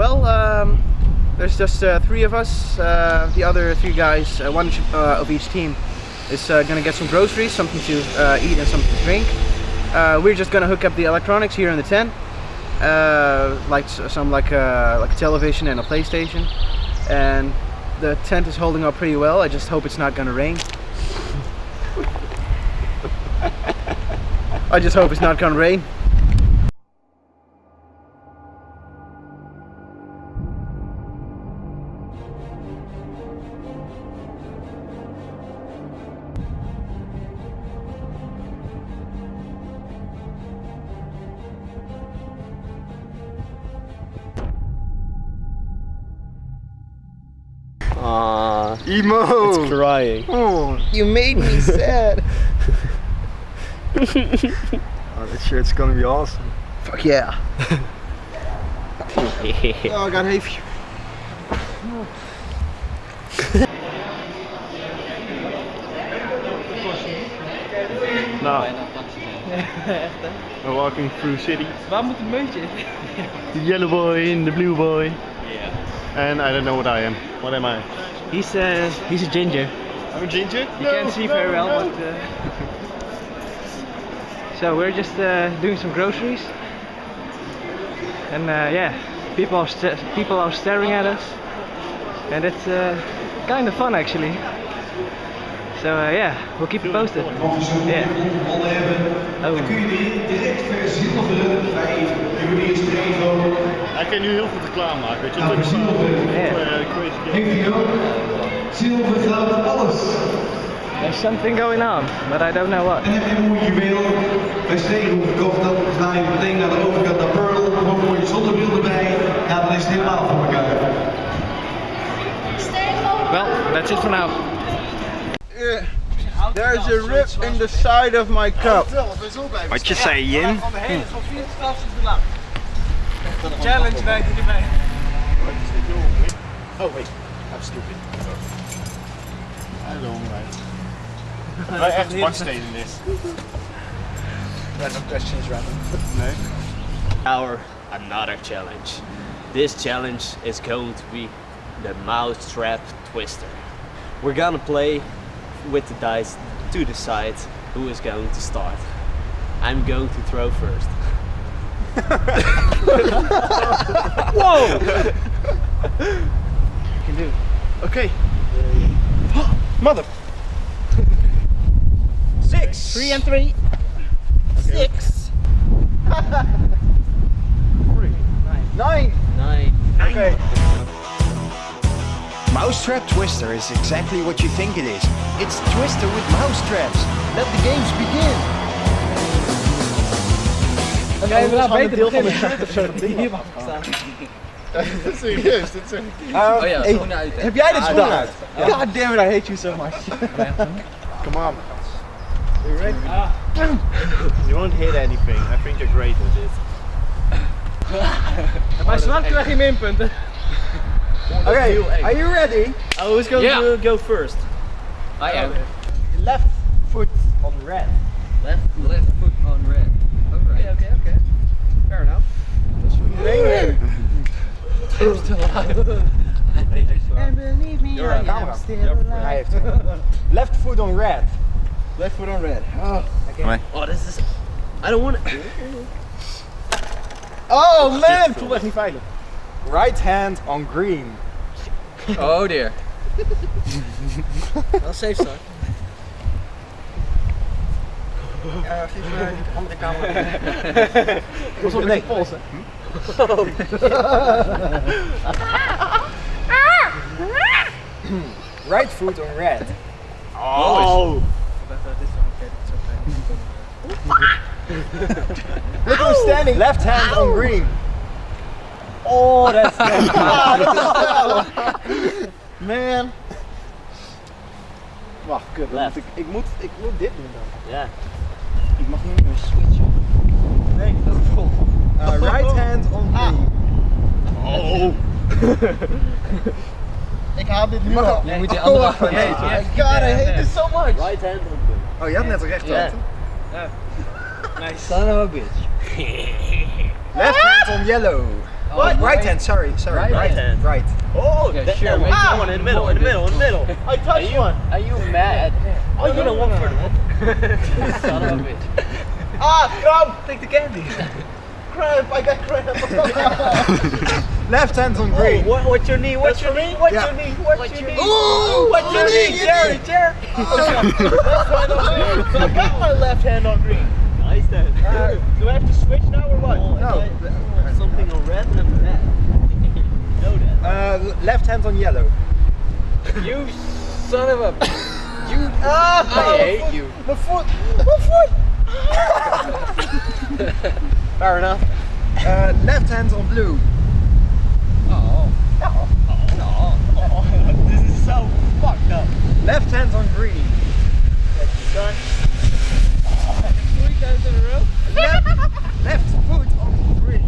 Well, um, there's just uh, three of us. Uh, the other three guys, uh, one uh, of each team, is uh, gonna get some groceries, something to eat and something to drink. We're just gonna hook up the electronics here in the tent, like some like like a television and a PlayStation, and the tent is holding up pretty well. I just hope it's not gonna rain. I just hope it's not gonna rain. Aww. Emo! It's crying. Oh, You made me sad. oh, that shirt's gonna be awesome. Fuck yeah. Oh, I got hay. Now, we're walking through city. Waar moet het meutje? The yellow boy and the blue boy. And I don't know what I am. What am I? He's, uh, he's a ginger. I'm a ginger? You can't see very well, but... Uh... So we're just uh, doing some groceries. And uh, yeah, people are, people are staring at us. And it's uh, kind of fun actually. So uh, yeah, we'll keep you posted. Yeah. Oh. Hij kan nu heel veel reclame maken, weet je. Dat is Ja. uh, crazy guy. Zilver, goud, alles. There's something going on, but I don't know what. En heb je een mooi juweel bij Steenhoek gekocht, dan ga je meteen naar de overkant naar Pearl, gewoon een mooie zonnebril erbij. Ja, dan is het helemaal voor elkaar. Well, that's it for now. There's a rip in the side of my cup. Wat je zei, Jin? Challenge bij erbij. Oh wait, I'm stupid. I don't right. Wij echt baksteen in this. Random questions, random. Nee. our another challenge. This challenge is going to be the mousetrap twister. We're gonna play with the dice to decide who is going to start. I'm going to throw first. Whoa! I can do. Okay. Mother. Six. Three and three. Six. Nine. Nine. Okay. Mousetrap Twister is exactly what you think it is. It's Twister with mousetraps. Let the games begin. Jij wil nou beter deel van de beginnen. shirt of zo dat ding Hier mag staan. Serieus, dat is echt... Ah, oh ja, schoenen uit. Heb jij de ah, schoenen uit? God damn it, I hate you so much. Come on. You ready? Ah. You won't hit anything. I think you're great at this. Bij zwart krijg je minpunten. Okay, are you ready? I was going yeah. to go first. I am. Left foot on red. Left foot. left foot on red. Okay, okay, okay. Fair enough. I'm still alive. and believe me, You're I am still alive. left foot on red. Left foot on red. Oh, okay. oh this is... I don't want to... oh man, 225. Right hand on green. Oh dear. Wel safe start. Ja, geef me die andere camera. Was op nee. pols, hè? right foot on red. Oh! Look who's standing. Left hand on green. Oh, that's Man. Wacht, kut. Left. Ik, ik, moet, ik moet dit doen dan. Ja. Ik mag niet meer switchen. Nee, dat is vol. Uh, right hand on green. Oh! Ik haal dit nu al. Je moet die andere Oh, van- nee. God, I hate this so much. Right hand on. Oh, je had net recht Ja. Nice. Son of a bitch. Left hand on yellow. What? Right hand, sorry, sorry. Right Right, hand. Right. Oh, Yeah, that, sure, that make one, it that one in the middle, in the middle, in the middle. I touched you one. Are you mad? Oh, you know one for the Son of a bitch. Ah, come, take the candy. Cramp, I got cramp. Left hand on Oh, green. what, what's your knee? What's your knee? What's Yeah. your knee? What's, your knee? Ooh, what's your knee? Jerry, Jerry. I got my left hand on green. Nice then. Uh, do I have to switch now or what? No. Something on red and then red. know that. Uh, left hand on yellow. You son of a. You. Ah, I hate you. My foot. My foot. Fair enough. Uh, left hand on blue. Oh. Oh. Oh. This is so fucked up. Left hand on green. Son. Three times in a row. Left, left foot on green.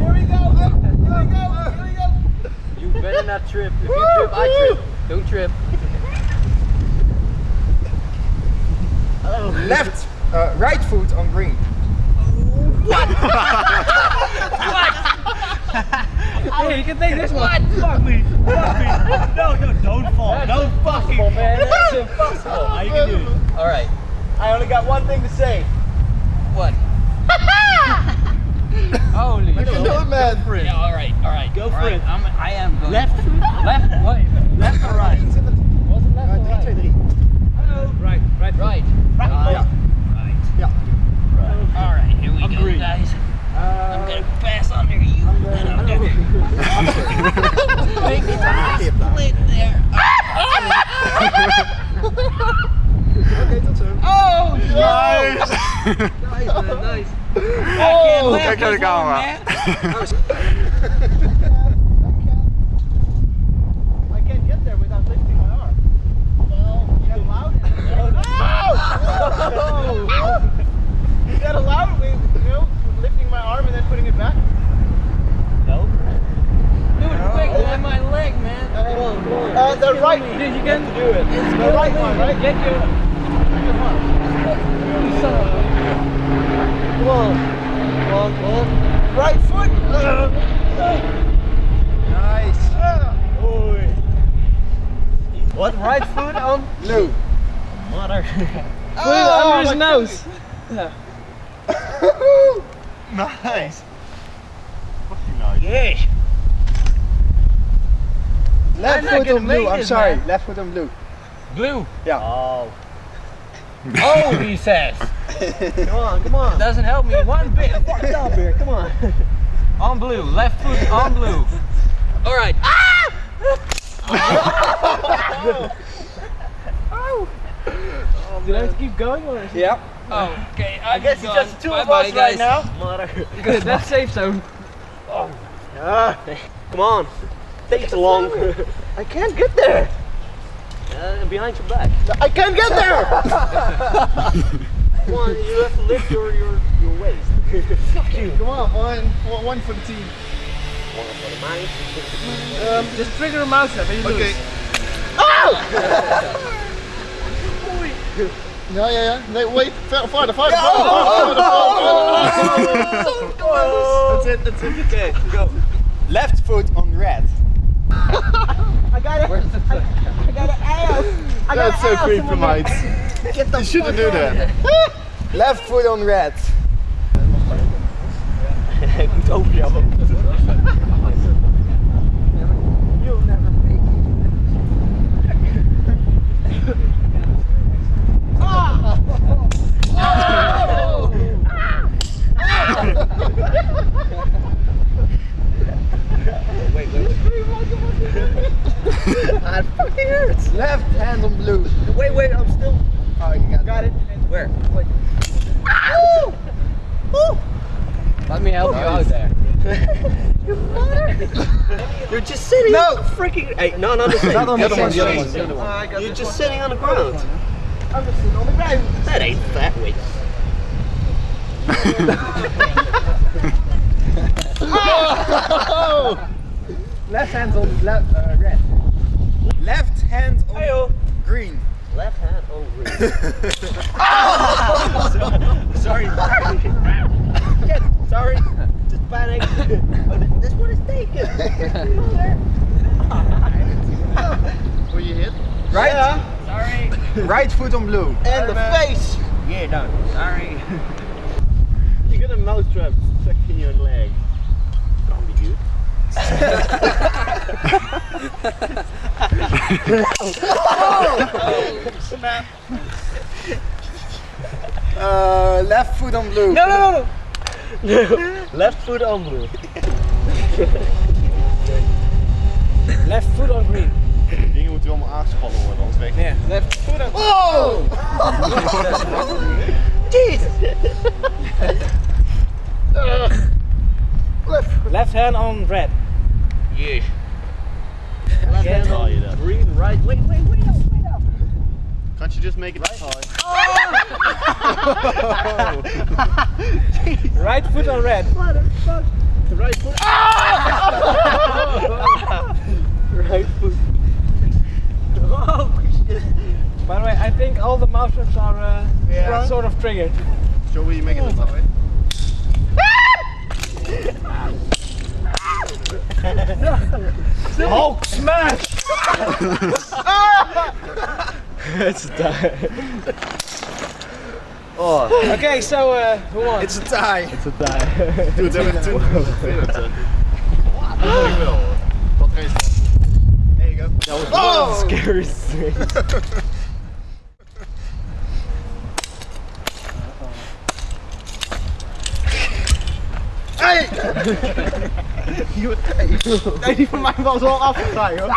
Here we go. Here we go. Here we go. You better not trip. If you trip, I trip. Don't trip. Left, uh, right foot on green. Hey, you can take this one. Fuck me. Fuck me. No, no, don't fall. Don't fucking fall. man. That's impossible. How you can do it? All right. I only got one thing to say. What? Holy. You can do it, man. Yeah, all right, all right. Go all for right. it. I'm, I am going. Left. Left. Wait. Left or right? Was it left or right? Right. Right. Right. Yeah. Right. All right. Here we go, Agreed. guys. I'm gonna pass under you, and I'm gonna make it a split there. Oh, Nice. nice, man, nice. Oh, Kijk naar de camera. I can't get there without lifting my arm. Well, you got allowed it. You got allowed it with, you lifting my arm and then putting it back? No. Do quick, man. My leg, man. Come on, come on. Uh, the right. Dude, you can do it. It's The right one, right? Get your. You son of a. Come on. On. Right foot. Nice. Oi. What? Right foot on? Blue. Mother. Put it under his nose. Nice. Yes. Left not foot gonna on blue. I'm sorry. Left foot on blue. Blue. Yeah. Oh. Oh, he says. Come on, come on. Doesn't help me one bit. Fucked up here. Come on. On blue. Left foot on blue. All right. Ah! Oh! Did I have to keep going or? It... Yeah. Oh, okay. I guess it's just two of us right now. Good, that's safe zone. Oh. Ah, come on. Takes a long. I can't get there. Uh, behind your back. I can't get there. come on, you have to lift your your, your waist. Fuck you. Come on, one, one, one for the team. One for the money. Um, just trigger a mouse up and you Okay. lose. Ja, ja, yeah. Nee, wait. Ver- Farther, farther, Oh, farther, farther, So close. That's it, that's it. Okay, go. Left foot on red. I got it. I, I got an ass. I got That's so creepy, mate. mouth. Get the You shouldn't do that. Left foot on red. Goed overjabben. You'll Let me help you out there. You're just sitting. No. freaking. Hey, no, not the same. Not on the other other one, one, the other one. one. the other one. You're just sitting on the ground. I'm just sitting on the ground. That ain't that way. Left hand on left, uh, red. Left hand on green. Left hand on green. Sorry, this one is taken. Were you hit? Right? Yeah. Sorry. Right foot on blue. And the face. Yeah, no. Sorry. you got a mousetrap stuck in your leg. Don't be good. oh, snap. Uh, left foot on blue. No, no, no. no. Left foot on blue. Left foot on green. Dingen moeten allemaal aangespannen worden, anders weg. Yeah. Left foot on. Oh! Left left hand on red. Yeah. Left hand tell you that. on green, right. Wait, wait, wait up, wait up. Can't you just make it right? Right foot on red. The right foot. right foot. Oh. By the way, I think all the mouse are uh, Yeah. sort of triggered. Me you make it that way. Hulk smash! it's done. Oh, Okay, so uh, who won? It's a tie. It's a die. doe het even toe. Vervelend. Ik wil. Wat is dat? There you go. That was one of the scariest things. Nee, die van mij was al afgegaan, hoor.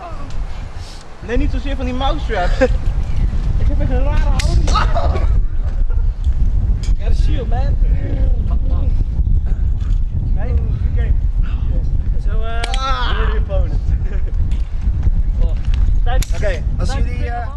Nee, niet zozeer van die mousetraps. ik heb echt een rare houding. Oh. Got shield, man. Nee, game. Zo, eh, ah. oh. Oké, als jullie... Uh,